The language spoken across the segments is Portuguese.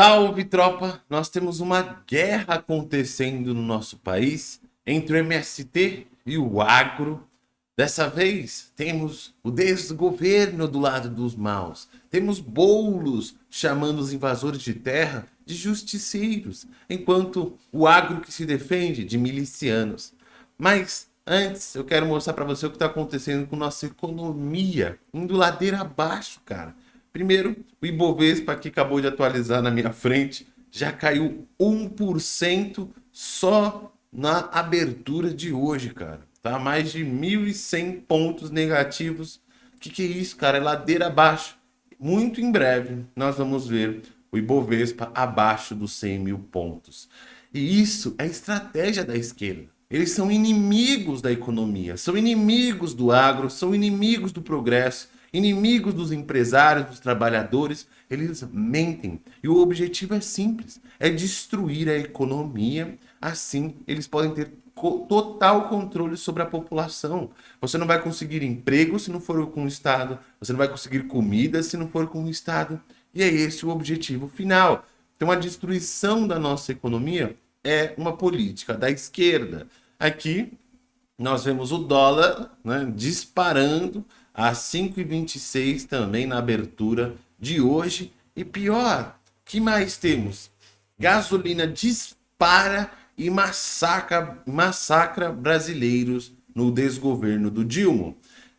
Salve, tropa! Nós temos uma guerra acontecendo no nosso país entre o MST e o agro. Dessa vez, temos o desgoverno do lado dos maus. Temos bolos chamando os invasores de terra de justiceiros, enquanto o agro que se defende de milicianos. Mas antes, eu quero mostrar para você o que está acontecendo com nossa economia, indo ladeira abaixo, cara. Primeiro, o Ibovespa que acabou de atualizar na minha frente já caiu 1% só na abertura de hoje, cara. Tá mais de 1.100 pontos negativos. Que, que é isso, cara? É ladeira abaixo. Muito em breve nós vamos ver o Ibovespa abaixo dos 100 mil pontos. E isso é estratégia da esquerda. Eles são inimigos da economia, são inimigos do agro, são inimigos do progresso, Inimigos dos empresários, dos trabalhadores, eles mentem. E o objetivo é simples, é destruir a economia. Assim, eles podem ter total controle sobre a população. Você não vai conseguir emprego se não for com o Estado. Você não vai conseguir comida se não for com o Estado. E é esse o objetivo final. Então, a destruição da nossa economia é uma política da esquerda. Aqui, nós vemos o dólar né, disparando às 5h26 também na abertura de hoje. E pior, que mais temos? Gasolina dispara e massacra, massacra brasileiros no desgoverno do Dilma.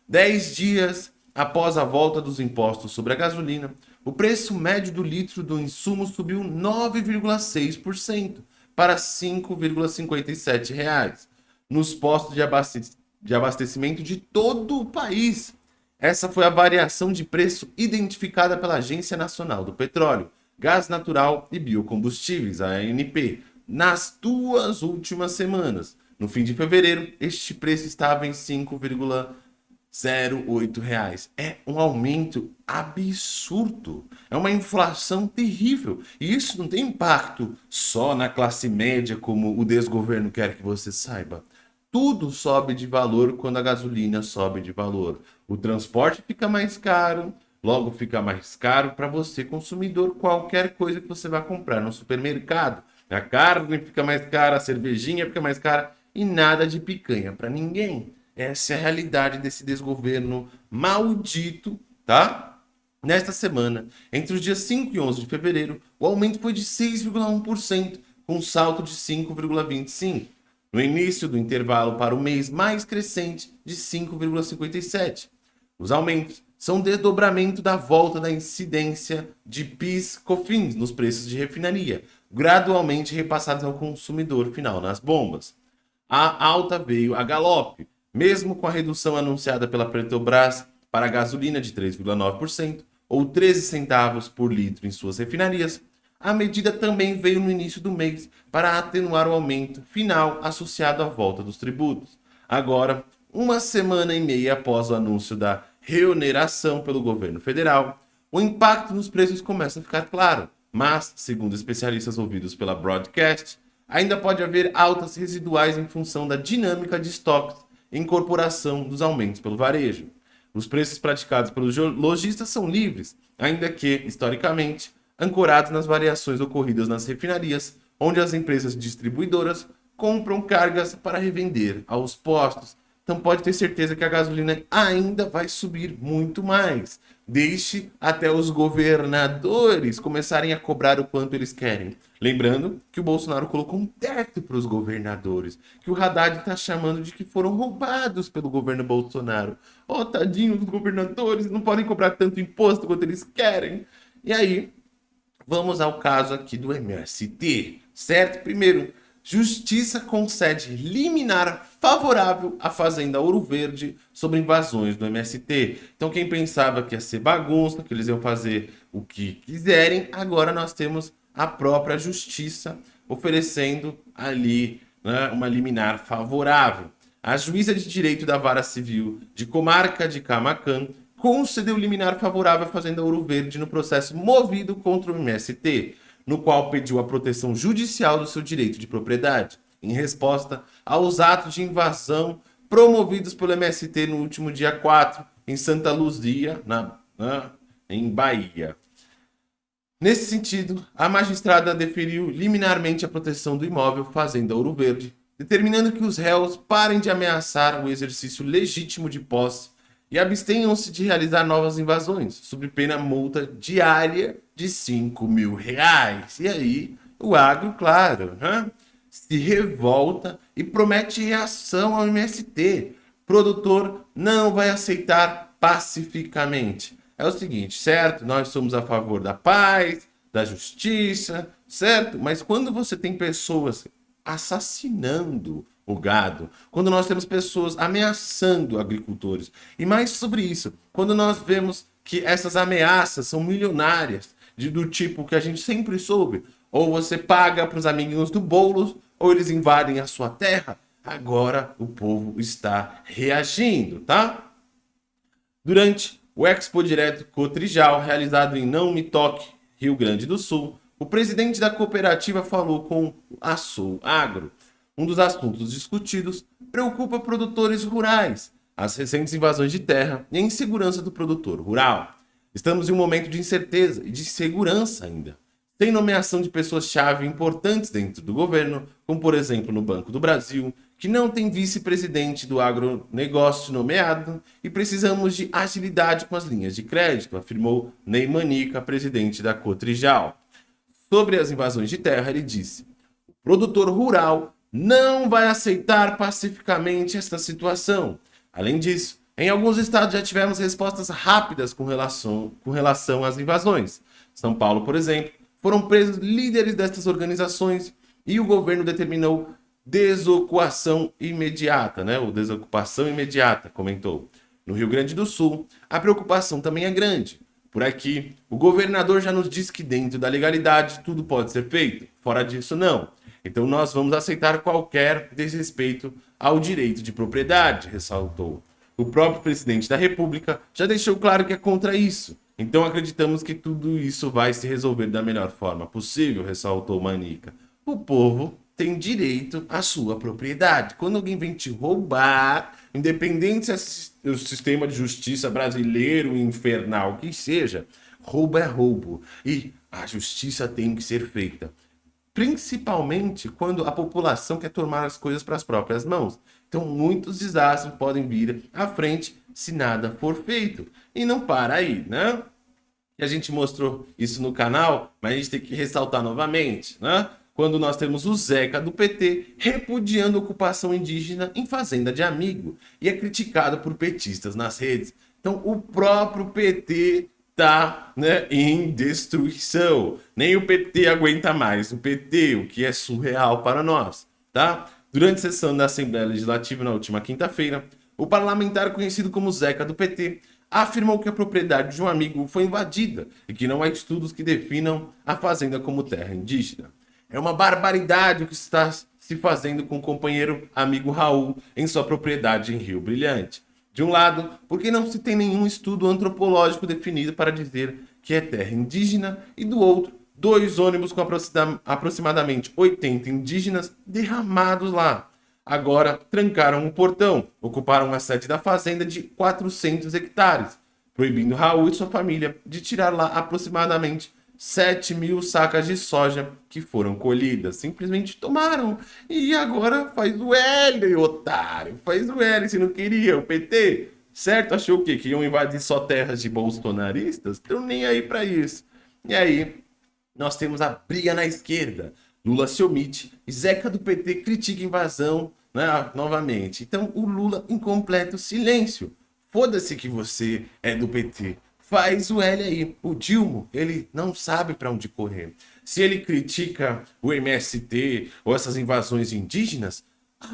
Dez dias após a volta dos impostos sobre a gasolina, o preço médio do litro do insumo subiu 9,6% para R$ 5,57 nos postos de abastecimento de todo o país. Essa foi a variação de preço identificada pela Agência Nacional do Petróleo, Gás Natural e Biocombustíveis, ANP, nas duas últimas semanas. No fim de fevereiro, este preço estava em 5,08 reais. É um aumento absurdo. É uma inflação terrível. E isso não tem impacto só na classe média, como o desgoverno quer que você saiba. Tudo sobe de valor quando a gasolina sobe de valor. O transporte fica mais caro, logo fica mais caro para você, consumidor, qualquer coisa que você vai comprar no supermercado. A carne fica mais cara, a cervejinha fica mais cara e nada de picanha para ninguém. Essa é a realidade desse desgoverno maldito, tá? Nesta semana, entre os dias 5 e 11 de fevereiro, o aumento foi de 6,1%, com um salto de 5,25%. No início do intervalo para o mês mais crescente de 5,57%. Os aumentos são desdobramento da volta da incidência de PIS/COFINS nos preços de refinaria, gradualmente repassados ao consumidor final nas bombas. A alta veio a galope, mesmo com a redução anunciada pela Petrobras para a gasolina de 3,9% ou 13 centavos por litro em suas refinarias, a medida também veio no início do mês para atenuar o aumento final associado à volta dos tributos. Agora, uma semana e meia após o anúncio da reoneração pelo governo federal, o impacto nos preços começa a ficar claro, mas, segundo especialistas ouvidos pela Broadcast, ainda pode haver altas residuais em função da dinâmica de estoques e incorporação dos aumentos pelo varejo. Os preços praticados pelos lojistas são livres, ainda que, historicamente, ancorados nas variações ocorridas nas refinarias, onde as empresas distribuidoras compram cargas para revender aos postos, então pode ter certeza que a gasolina ainda vai subir muito mais. Deixe até os governadores começarem a cobrar o quanto eles querem. Lembrando que o Bolsonaro colocou um teto para os governadores, que o Haddad está chamando de que foram roubados pelo governo Bolsonaro. Oh, tadinho dos governadores, não podem cobrar tanto imposto quanto eles querem. E aí, vamos ao caso aqui do MST, certo? Primeiro, Justiça concede liminar favorável à Fazenda Ouro Verde sobre invasões do MST. Então quem pensava que ia ser bagunça, que eles iam fazer o que quiserem, agora nós temos a própria Justiça oferecendo ali né, uma liminar favorável. A juíza de direito da Vara Civil de Comarca de Camacan concedeu liminar favorável à Fazenda Ouro Verde no processo movido contra o MST no qual pediu a proteção judicial do seu direito de propriedade, em resposta aos atos de invasão promovidos pelo MST no último dia 4, em Santa Luzia, na, na, em Bahia. Nesse sentido, a magistrada deferiu liminarmente a proteção do imóvel Fazenda Ouro Verde, determinando que os réus parem de ameaçar o exercício legítimo de posse e abstenham-se de realizar novas invasões, sob pena multa diária de 5 mil reais. E aí, o agro, claro, se revolta e promete reação ao MST. Produtor não vai aceitar pacificamente. É o seguinte, certo? Nós somos a favor da paz, da justiça, certo? Mas quando você tem pessoas assassinando o gado, quando nós temos pessoas ameaçando agricultores, e mais sobre isso, quando nós vemos que essas ameaças são milionárias, de, do tipo que a gente sempre soube, ou você paga para os amiguinhos do Boulos, ou eles invadem a sua terra, agora o povo está reagindo, tá? Durante o Expo Direto Cotrijal, realizado em Não Me Toque, Rio Grande do Sul, o presidente da cooperativa falou com a Sul Agro. Um dos assuntos discutidos preocupa produtores rurais, as recentes invasões de terra e a insegurança do produtor rural. Estamos em um momento de incerteza e de segurança ainda. Tem nomeação de pessoas-chave importantes dentro do governo, como por exemplo no Banco do Brasil, que não tem vice-presidente do agronegócio nomeado e precisamos de agilidade com as linhas de crédito, afirmou Ney Manica, presidente da Cotrijal. Sobre as invasões de terra, ele disse: o produtor rural não vai aceitar pacificamente esta situação. Além disso, em alguns estados já tivemos respostas rápidas com relação, com relação às invasões. São Paulo, por exemplo, foram presos líderes destas organizações e o governo determinou desocupação imediata, né? O desocupação imediata, comentou. No Rio Grande do Sul, a preocupação também é grande. Por aqui, o governador já nos diz que dentro da legalidade tudo pode ser feito, fora disso não. Então nós vamos aceitar qualquer desrespeito ao direito de propriedade, ressaltou. O próprio presidente da República já deixou claro que é contra isso. Então acreditamos que tudo isso vai se resolver da melhor forma possível, ressaltou Manica. O povo tem direito à sua propriedade. Quando alguém vem te roubar, independente se é o sistema de justiça brasileiro, infernal, que seja, roubo é roubo. E a justiça tem que ser feita. Principalmente quando a população quer tomar as coisas para as próprias mãos. Então, muitos desastres podem vir à frente se nada for feito. E não para aí, né? E a gente mostrou isso no canal, mas a gente tem que ressaltar novamente, né? quando nós temos o Zeca do PT repudiando a ocupação indígena em fazenda de amigo e é criticado por petistas nas redes. Então o próprio PT está né, em destruição. Nem o PT aguenta mais. O PT, o que é surreal para nós. Tá? Durante a sessão da Assembleia Legislativa na última quinta-feira, o parlamentar conhecido como Zeca do PT afirmou que a propriedade de um amigo foi invadida e que não há estudos que definam a fazenda como terra indígena. É uma barbaridade o que está se fazendo com o companheiro amigo Raul em sua propriedade em Rio Brilhante. De um lado, porque não se tem nenhum estudo antropológico definido para dizer que é terra indígena, e do outro, dois ônibus com aproximadamente 80 indígenas derramados lá. Agora trancaram o portão, ocuparam a sede da fazenda de 400 hectares, proibindo Raul e sua família de tirar lá aproximadamente 7 mil sacas de soja que foram colhidas. Simplesmente tomaram. E agora faz o L, otário. Faz o L se não queria. O PT, certo? Achou o quê? Que iam invadir só terras de bolsonaristas? Estão nem aí para isso. E aí, nós temos a briga na esquerda. Lula se omite Zeca do PT critica invasão né, novamente. Então, o Lula em completo silêncio. Foda-se que você é do PT faz o L aí. O Dilma, ele não sabe para onde correr. Se ele critica o MST ou essas invasões indígenas,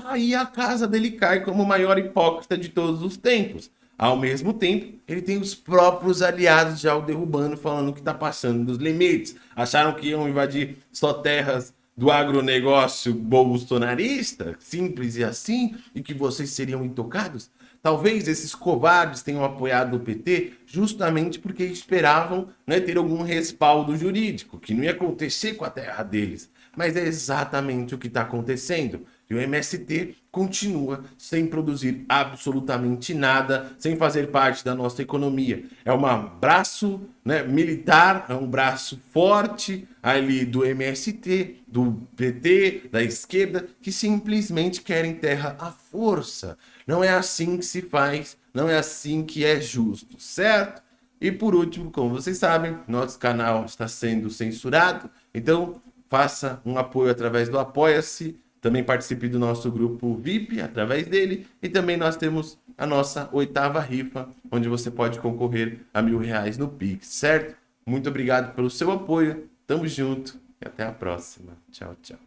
aí a casa dele cai como o maior hipócrita de todos os tempos. Ao mesmo tempo, ele tem os próprios aliados já o derrubando, falando que está passando dos limites. Acharam que iam invadir só terras do agronegócio bolsonarista, simples e assim, e que vocês seriam intocados? Talvez esses covardes tenham apoiado o PT justamente porque esperavam né, ter algum respaldo jurídico, que não ia acontecer com a terra deles. Mas é exatamente o que está acontecendo. E o MST continua sem produzir absolutamente nada, sem fazer parte da nossa economia. É um braço né, militar, é um braço forte ali do MST, do PT, da esquerda, que simplesmente querem terra à força. Não é assim que se faz, não é assim que é justo, certo? E por último, como vocês sabem, nosso canal está sendo censurado, então faça um apoio através do Apoia-se, também participe do nosso grupo VIP através dele e também nós temos a nossa oitava rifa, onde você pode concorrer a mil reais no Pix, certo? Muito obrigado pelo seu apoio, tamo junto e até a próxima. Tchau, tchau.